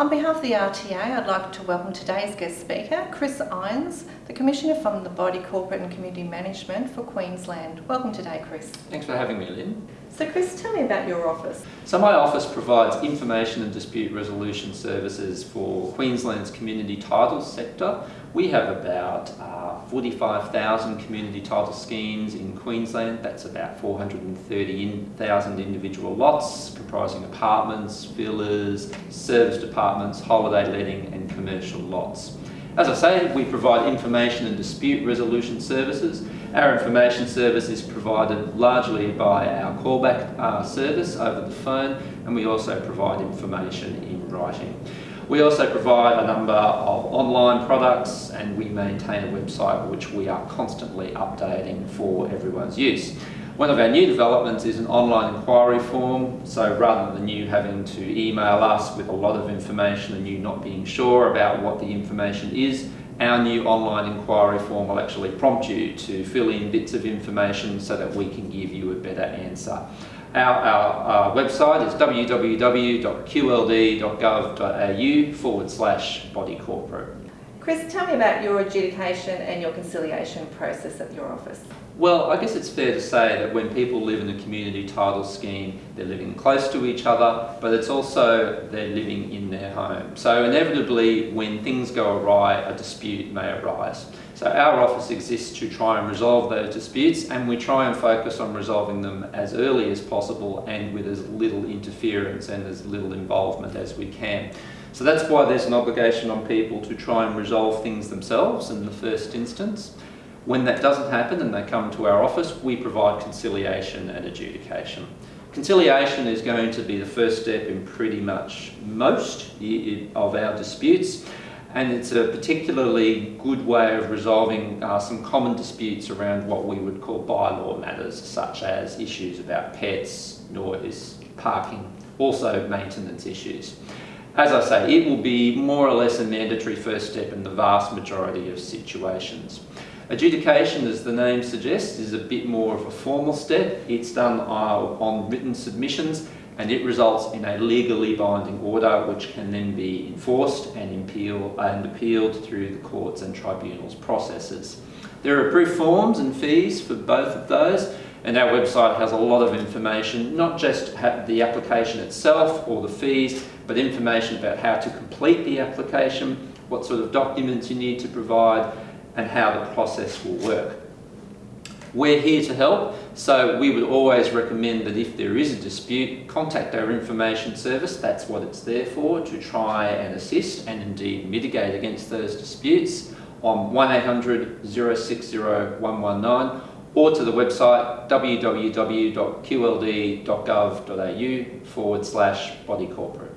On behalf of the RTA, I'd like to welcome today's guest speaker, Chris Irons, the Commissioner from the Body Corporate and Community Management for Queensland. Welcome today, Chris. Thanks for having me, Lynn. So Chris, tell me about your office. So my office provides information and dispute resolution services for Queensland's community title sector. We have about uh, 45,000 community title schemes in Queensland. That's about 430,000 individual lots comprising apartments, villas, service departments, holiday letting and commercial lots. As I say, we provide information and dispute resolution services. Our information service is provided largely by our callback uh, service over the phone and we also provide information in writing. We also provide a number of online products and we maintain a website which we are constantly updating for everyone's use. One of our new developments is an online inquiry form, so rather than you having to email us with a lot of information and you not being sure about what the information is, our new online inquiry form will actually prompt you to fill in bits of information so that we can give you a better answer. Our, our, website is www.qld.gov.au forward slash body corporate. Chris, tell me about your adjudication and your conciliation process at your office. Well, I guess it's fair to say that when people live in a community title scheme, they're living close to each other, but it's also they're living in their home. So inevitably, when things go awry, a dispute may arise. So our office exists to try and resolve those disputes, and we try and focus on resolving them as early as possible and with as little interference and as little involvement as we can. So that's why there's an obligation on people to try and resolve things themselves in the first instance. When that doesn't happen and they come to our office, we provide conciliation and adjudication. Conciliation is going to be the first step in pretty much most of our disputes and it's a particularly good way of resolving uh, some common disputes around what we would call bylaw matters such as issues about pets, noise, parking, also maintenance issues. As I say, it will be more or less a mandatory first step in the vast majority of situations. Adjudication, as the name suggests, is a bit more of a formal step. It's done uh, on written submissions and it results in a legally binding order which can then be enforced and, appeal, and appealed through the courts and tribunals processes. There are approved forms and fees for both of those and our website has a lot of information, not just the application itself or the fees, but information about how to complete the application, what sort of documents you need to provide, and how the process will work. We're here to help, so we would always recommend that if there is a dispute, contact our information service, that's what it's there for, to try and assist and indeed mitigate against those disputes on 1800 060 119 or to the website www.qld.gov.au forward slash body corporate.